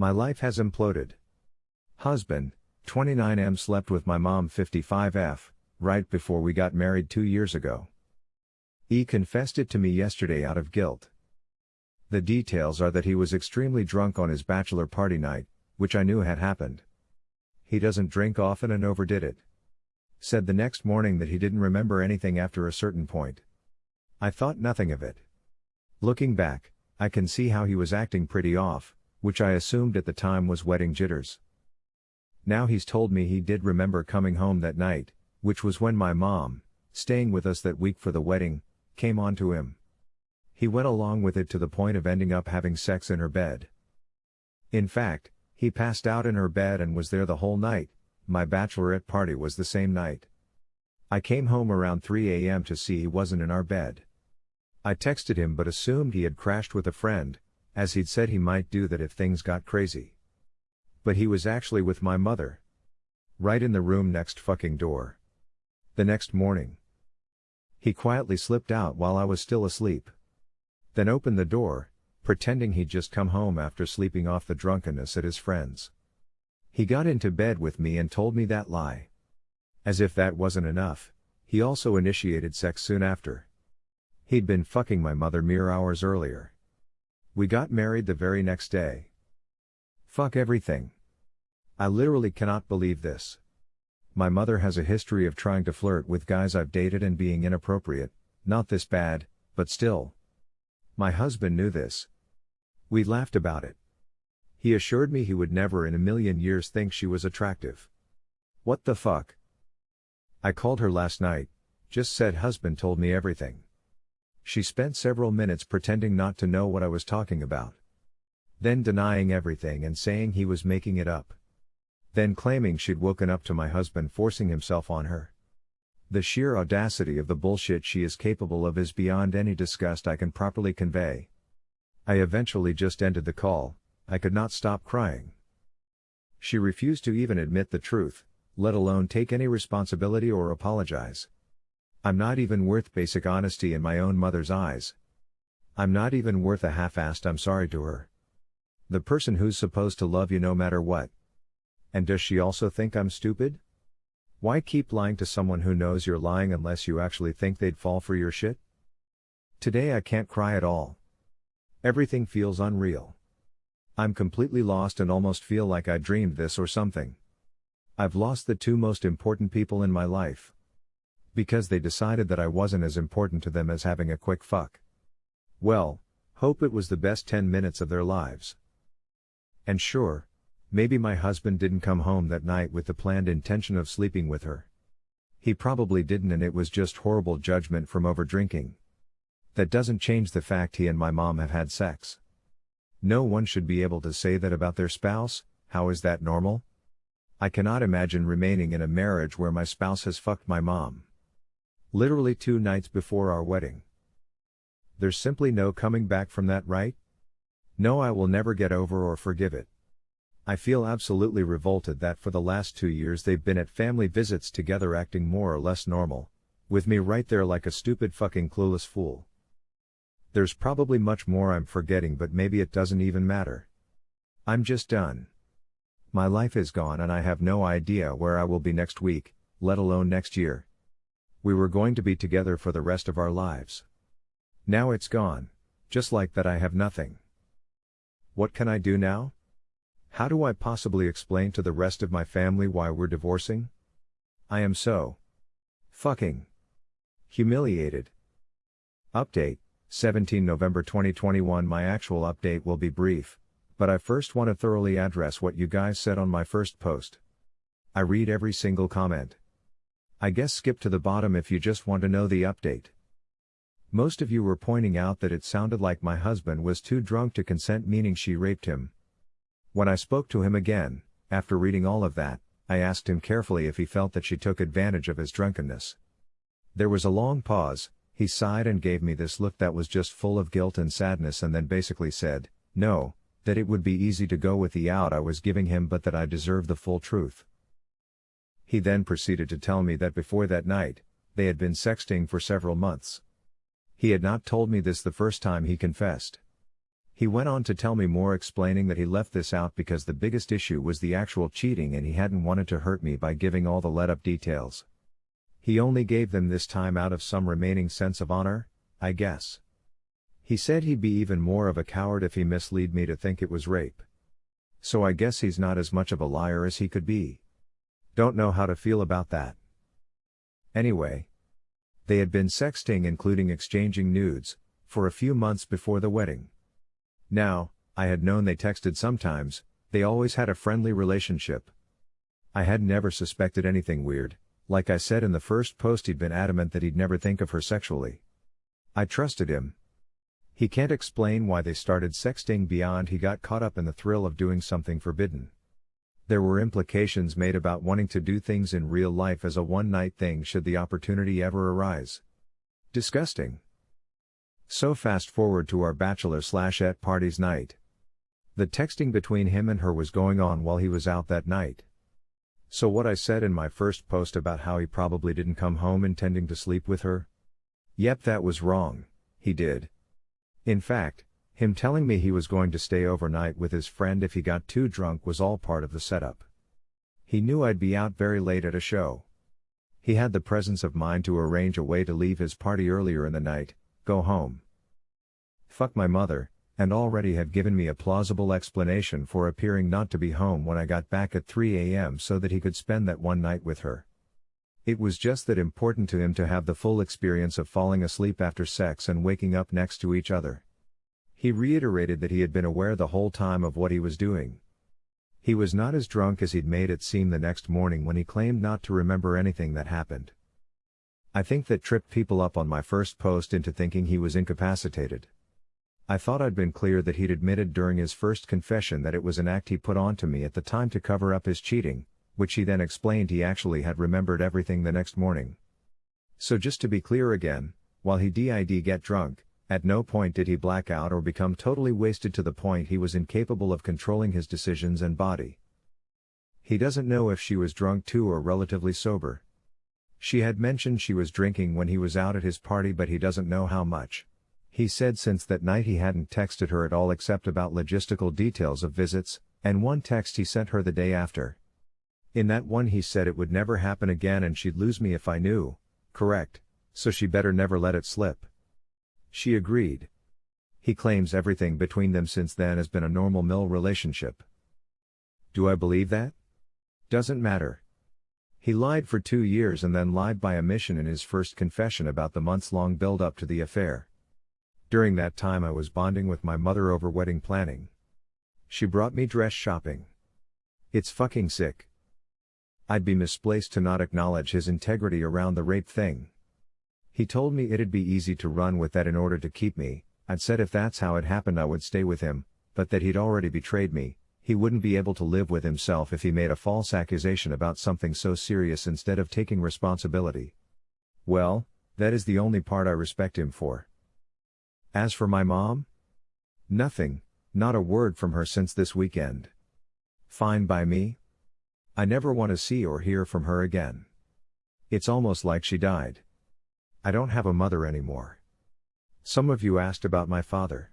My life has imploded. Husband, 29M slept with my mom 55F, right before we got married two years ago. E confessed it to me yesterday out of guilt. The details are that he was extremely drunk on his bachelor party night, which I knew had happened. He doesn't drink often and overdid it. Said the next morning that he didn't remember anything after a certain point. I thought nothing of it. Looking back, I can see how he was acting pretty off, which I assumed at the time was wedding jitters. Now he's told me he did remember coming home that night, which was when my mom, staying with us that week for the wedding, came on to him. He went along with it to the point of ending up having sex in her bed. In fact, he passed out in her bed and was there the whole night, my bachelorette party was the same night. I came home around 3 a.m. to see he wasn't in our bed. I texted him but assumed he had crashed with a friend, as he'd said he might do that if things got crazy. But he was actually with my mother. Right in the room next fucking door. The next morning. He quietly slipped out while I was still asleep. Then opened the door, pretending he'd just come home after sleeping off the drunkenness at his friend's. He got into bed with me and told me that lie. As if that wasn't enough, he also initiated sex soon after. He'd been fucking my mother mere hours earlier. We got married the very next day. Fuck everything. I literally cannot believe this. My mother has a history of trying to flirt with guys I've dated and being inappropriate, not this bad, but still. My husband knew this. We laughed about it. He assured me he would never in a million years think she was attractive. What the fuck? I called her last night, just said husband told me everything. She spent several minutes pretending not to know what I was talking about. Then denying everything and saying he was making it up. Then claiming she'd woken up to my husband forcing himself on her. The sheer audacity of the bullshit she is capable of is beyond any disgust I can properly convey. I eventually just ended the call, I could not stop crying. She refused to even admit the truth, let alone take any responsibility or apologize. I'm not even worth basic honesty in my own mother's eyes. I'm not even worth a half-assed I'm sorry to her. The person who's supposed to love you no matter what. And does she also think I'm stupid? Why keep lying to someone who knows you're lying unless you actually think they'd fall for your shit? Today I can't cry at all. Everything feels unreal. I'm completely lost and almost feel like I dreamed this or something. I've lost the two most important people in my life. Because they decided that I wasn't as important to them as having a quick fuck. Well, hope it was the best 10 minutes of their lives. And sure, Maybe my husband didn't come home that night with the planned intention of sleeping with her. He probably didn't and it was just horrible judgment from overdrinking. That doesn't change the fact he and my mom have had sex. No one should be able to say that about their spouse, how is that normal? I cannot imagine remaining in a marriage where my spouse has fucked my mom. Literally two nights before our wedding. There's simply no coming back from that, right? No, I will never get over or forgive it. I feel absolutely revolted that for the last two years they've been at family visits together acting more or less normal, with me right there like a stupid fucking clueless fool. There's probably much more I'm forgetting but maybe it doesn't even matter. I'm just done. My life is gone and I have no idea where I will be next week, let alone next year. We were going to be together for the rest of our lives. Now it's gone, just like that I have nothing. What can I do now? How do I possibly explain to the rest of my family why we're divorcing? I am so fucking humiliated. Update 17 November 2021 My actual update will be brief, but I first want to thoroughly address what you guys said on my first post. I read every single comment. I guess skip to the bottom if you just want to know the update. Most of you were pointing out that it sounded like my husband was too drunk to consent, meaning she raped him, when I spoke to him again, after reading all of that, I asked him carefully if he felt that she took advantage of his drunkenness. There was a long pause, he sighed and gave me this look that was just full of guilt and sadness and then basically said, no, that it would be easy to go with the out I was giving him but that I deserved the full truth. He then proceeded to tell me that before that night, they had been sexting for several months. He had not told me this the first time he confessed. He went on to tell me more explaining that he left this out because the biggest issue was the actual cheating and he hadn't wanted to hurt me by giving all the let up details. He only gave them this time out of some remaining sense of honor, I guess. He said he'd be even more of a coward if he misled me to think it was rape. So I guess he's not as much of a liar as he could be. Don't know how to feel about that. Anyway. They had been sexting including exchanging nudes, for a few months before the wedding. Now, I had known they texted sometimes, they always had a friendly relationship. I had never suspected anything weird, like I said in the first post he'd been adamant that he'd never think of her sexually. I trusted him. He can't explain why they started sexting beyond he got caught up in the thrill of doing something forbidden. There were implications made about wanting to do things in real life as a one night thing should the opportunity ever arise. Disgusting. So fast forward to our bachelor slash et parties night. The texting between him and her was going on while he was out that night. So what I said in my first post about how he probably didn't come home intending to sleep with her? Yep, that was wrong, he did. In fact, him telling me he was going to stay overnight with his friend if he got too drunk was all part of the setup. He knew I'd be out very late at a show. He had the presence of mind to arrange a way to leave his party earlier in the night, go home. Fuck my mother, and already had given me a plausible explanation for appearing not to be home when I got back at 3 a.m. so that he could spend that one night with her. It was just that important to him to have the full experience of falling asleep after sex and waking up next to each other. He reiterated that he had been aware the whole time of what he was doing. He was not as drunk as he'd made it seem the next morning when he claimed not to remember anything that happened. I think that tripped people up on my first post into thinking he was incapacitated. I thought I'd been clear that he'd admitted during his first confession that it was an act he put on to me at the time to cover up his cheating, which he then explained he actually had remembered everything the next morning. So just to be clear again, while he did get drunk, at no point did he black out or become totally wasted to the point he was incapable of controlling his decisions and body. He doesn't know if she was drunk too or relatively sober. She had mentioned she was drinking when he was out at his party, but he doesn't know how much. He said since that night he hadn't texted her at all except about logistical details of visits, and one text he sent her the day after. In that one, he said it would never happen again and she'd lose me if I knew, correct, so she better never let it slip. She agreed. He claims everything between them since then has been a normal mill relationship. Do I believe that? Doesn't matter. He lied for two years and then lied by omission in his first confession about the months long build up to the affair. During that time, I was bonding with my mother over wedding planning. She brought me dress shopping. It's fucking sick. I'd be misplaced to not acknowledge his integrity around the rape thing. He told me it'd be easy to run with that in order to keep me, I'd said if that's how it happened I would stay with him, but that he'd already betrayed me, he wouldn't be able to live with himself if he made a false accusation about something so serious instead of taking responsibility. Well, that is the only part I respect him for. As for my mom? Nothing, not a word from her since this weekend. Fine by me? I never want to see or hear from her again. It's almost like she died. I don't have a mother anymore. Some of you asked about my father.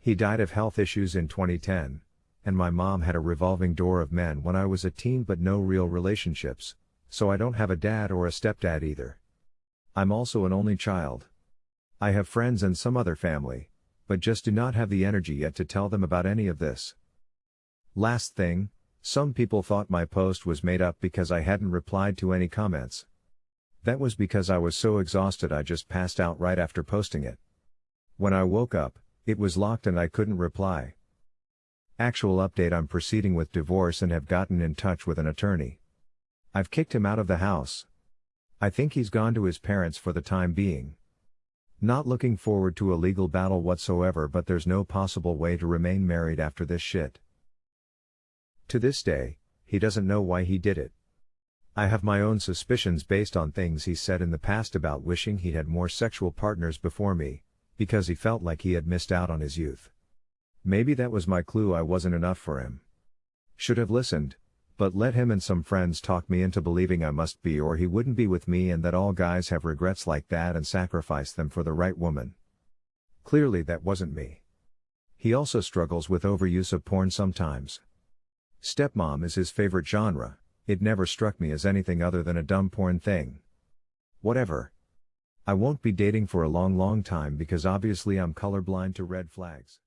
He died of health issues in 2010, and my mom had a revolving door of men when I was a teen but no real relationships, so I don't have a dad or a stepdad either. I'm also an only child. I have friends and some other family, but just do not have the energy yet to tell them about any of this. Last thing, some people thought my post was made up because I hadn't replied to any comments. That was because I was so exhausted I just passed out right after posting it. When I woke up, it was locked and I couldn't reply. Actual update I'm proceeding with divorce and have gotten in touch with an attorney. I've kicked him out of the house. I think he's gone to his parents for the time being. Not looking forward to a legal battle whatsoever, but there's no possible way to remain married after this shit. To this day, he doesn't know why he did it. I have my own suspicions based on things he said in the past about wishing he had more sexual partners before me, because he felt like he had missed out on his youth. Maybe that was my clue I wasn't enough for him. Should have listened, but let him and some friends talk me into believing I must be or he wouldn't be with me and that all guys have regrets like that and sacrifice them for the right woman. Clearly that wasn't me. He also struggles with overuse of porn sometimes. Stepmom is his favorite genre, it never struck me as anything other than a dumb porn thing. Whatever. I won't be dating for a long long time because obviously I'm colorblind to red flags.